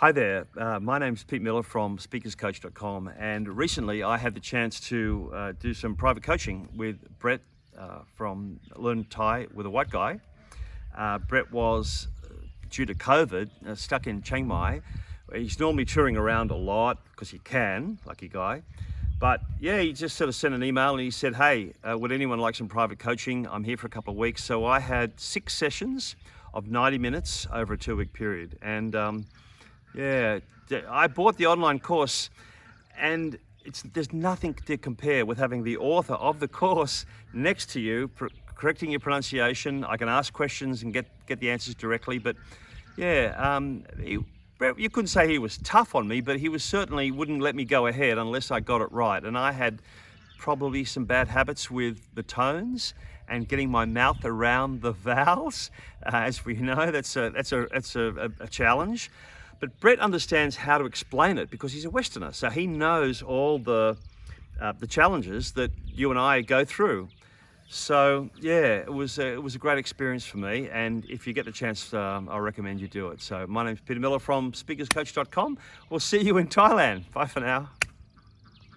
Hi there, uh, my name's Pete Miller from speakerscoach.com and recently I had the chance to uh, do some private coaching with Brett uh, from Learn Thai with a White Guy. Uh, Brett was, uh, due to COVID, uh, stuck in Chiang Mai. He's normally touring around a lot because he can, lucky guy. But yeah, he just sort of sent an email and he said, hey, would anyone like some private coaching? I'm here for a couple of weeks. So I had six sessions of 90 minutes over a two week period. And um, yeah, I bought the online course and it's, there's nothing to compare with having the author of the course next to you, correcting your pronunciation. I can ask questions and get, get the answers directly, but yeah, um, he, you couldn't say he was tough on me, but he was certainly wouldn't let me go ahead unless I got it right. And I had probably some bad habits with the tones and getting my mouth around the vowels. Uh, as we know, that's a, that's a, that's a, a challenge. But Brett understands how to explain it because he's a Westerner. So he knows all the, uh, the challenges that you and I go through. So yeah, it was, a, it was a great experience for me. And if you get the chance, um, I recommend you do it. So my name is Peter Miller from speakerscoach.com. We'll see you in Thailand. Bye for now.